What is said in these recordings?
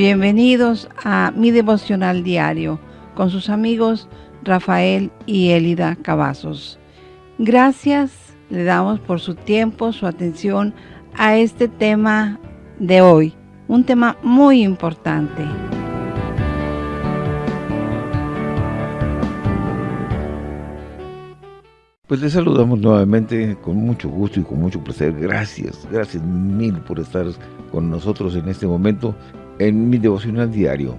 Bienvenidos a mi devocional diario con sus amigos Rafael y Elida Cavazos. Gracias le damos por su tiempo, su atención a este tema de hoy, un tema muy importante. Pues les saludamos nuevamente con mucho gusto y con mucho placer. Gracias, gracias mil por estar con nosotros en este momento en mi devocional diario.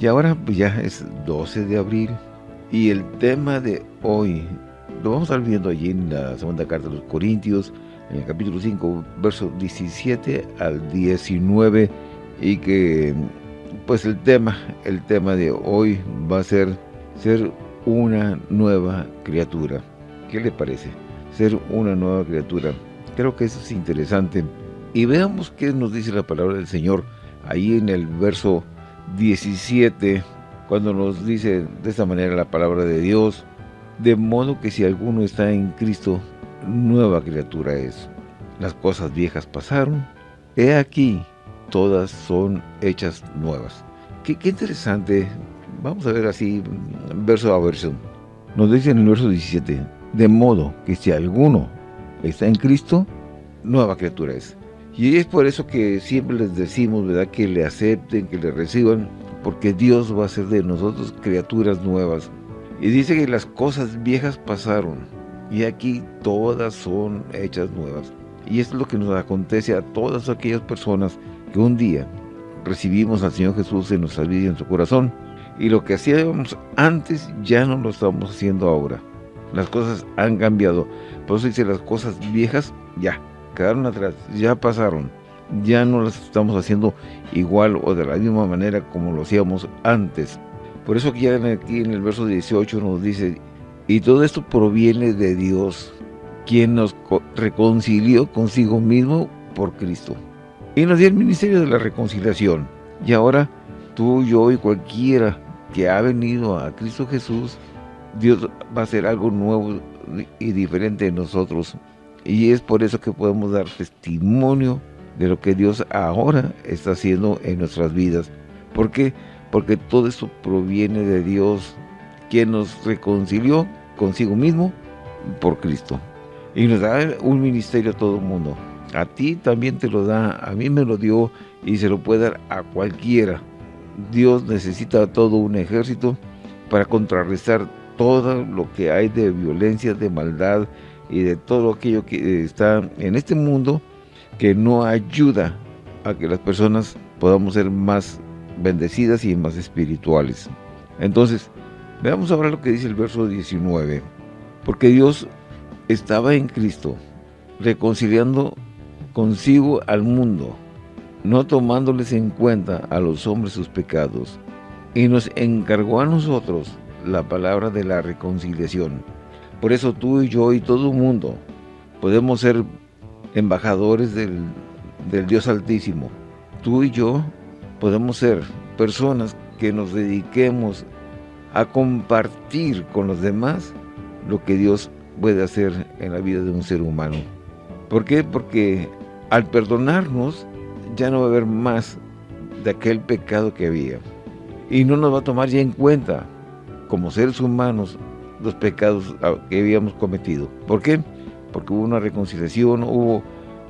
Y ahora pues ya es 12 de abril y el tema de hoy lo vamos a estar viendo allí en la segunda carta de los Corintios, en el capítulo 5, versos 17 al 19 y que pues el tema, el tema de hoy va a ser ser una nueva criatura. ¿Qué le parece? Ser una nueva criatura. Creo que eso es interesante. Y veamos qué nos dice la palabra del Señor ahí en el verso 17, cuando nos dice de esta manera la palabra de Dios, de modo que si alguno está en Cristo, nueva criatura es. Las cosas viejas pasaron, he aquí, todas son hechas nuevas. Qué, qué interesante, vamos a ver así, verso a verso. Nos dice en el verso 17, de modo que si alguno está en Cristo, nueva criatura es. Y es por eso que siempre les decimos, ¿verdad?, que le acepten, que le reciban, porque Dios va a hacer de nosotros criaturas nuevas. Y dice que las cosas viejas pasaron, y aquí todas son hechas nuevas. Y esto es lo que nos acontece a todas aquellas personas que un día recibimos al Señor Jesús en nuestra vida y en nuestro corazón. Y lo que hacíamos antes ya no lo estamos haciendo ahora. Las cosas han cambiado. Por eso dice las cosas viejas, ya, quedaron atrás, ya pasaron, ya no las estamos haciendo igual o de la misma manera como lo hacíamos antes. Por eso aquí en el verso 18 nos dice, y todo esto proviene de Dios, quien nos reconcilió consigo mismo por Cristo. Y nos dio el ministerio de la reconciliación. Y ahora tú, yo y cualquiera que ha venido a Cristo Jesús, Dios va a hacer algo nuevo y diferente en nosotros y es por eso que podemos dar testimonio de lo que Dios ahora está haciendo en nuestras vidas. ¿Por qué? Porque todo eso proviene de Dios, quien nos reconcilió consigo mismo por Cristo. Y nos da un ministerio a todo el mundo. A ti también te lo da, a mí me lo dio y se lo puede dar a cualquiera. Dios necesita todo un ejército para contrarrestar todo lo que hay de violencia, de maldad, y de todo aquello que está en este mundo que no ayuda a que las personas podamos ser más bendecidas y más espirituales. Entonces, veamos ahora lo que dice el verso 19. Porque Dios estaba en Cristo, reconciliando consigo al mundo, no tomándoles en cuenta a los hombres sus pecados, y nos encargó a nosotros la palabra de la reconciliación. Por eso tú y yo y todo el mundo podemos ser embajadores del, Dios Altísimo. Tú y yo podemos ser personas que nos dediquemos a compartir con los demás lo que Dios puede hacer en la vida de un ser humano. ¿Por qué? Porque al perdonarnos ya no va a haber más de aquel pecado que había. Y no nos va a tomar ya en cuenta como seres humanos los pecados ah, que habíamos cometido. ¿Por qué? Porque hubo una reconciliación, hubo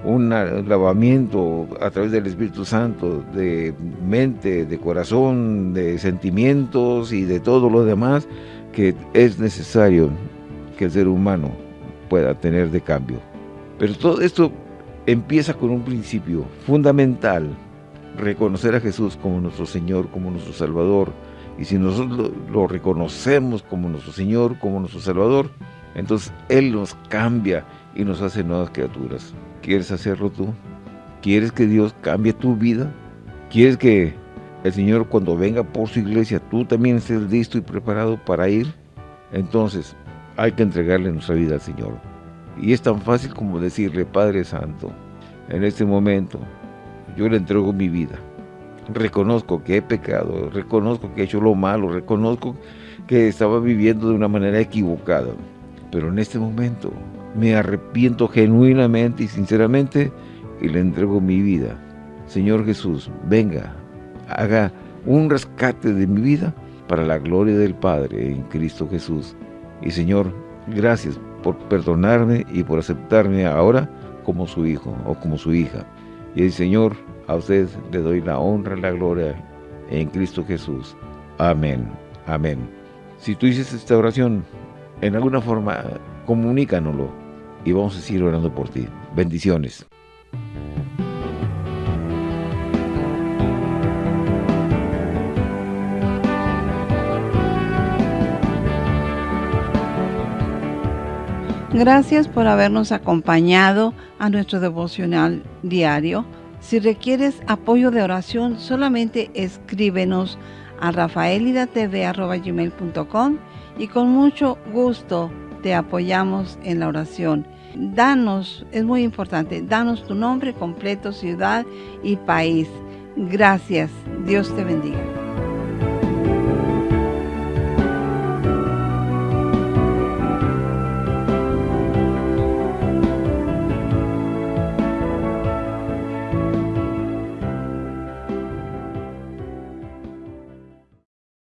un lavamiento a través del Espíritu Santo de mente, de corazón, de sentimientos y de todo lo demás que es necesario que el ser humano pueda tener de cambio. Pero todo esto empieza con un principio fundamental, reconocer a Jesús como nuestro Señor, como nuestro Salvador, y si nosotros lo, reconocemos como nuestro Señor, como nuestro Salvador, entonces Él nos cambia y nos hace nuevas criaturas. ¿Quieres hacerlo tú? ¿Quieres que Dios cambie tu vida? ¿Quieres que el Señor cuando venga por su iglesia, tú también estés listo y preparado para ir? Entonces, hay que entregarle nuestra vida al Señor. Y es tan fácil como decirle, Padre Santo, en este momento, yo le entrego mi vida reconozco que he pecado, reconozco que he hecho lo malo, reconozco que estaba viviendo de una manera equivocada. Pero en este momento me arrepiento genuinamente y sinceramente y le entrego mi vida. Señor Jesús, venga, haga un rescate de mi vida para la gloria del Padre en Cristo Jesús. Y Señor, gracias por perdonarme y por aceptarme ahora como su hijo o como su hija. Y el Señor, a usted le doy la honra y la gloria en Cristo Jesús. Amén. Amén. Si tú dices esta oración, en alguna forma, comunícanoslo y vamos a seguir orando por ti. Bendiciones. Gracias por habernos acompañado a nuestro devocional diario. Si requieres apoyo de oración, solamente escríbenos a rafaelidatv.com y con mucho gusto te apoyamos en la oración. Danos, es muy importante, danos tu nombre completo, ciudad y país. Gracias. Dios te bendiga.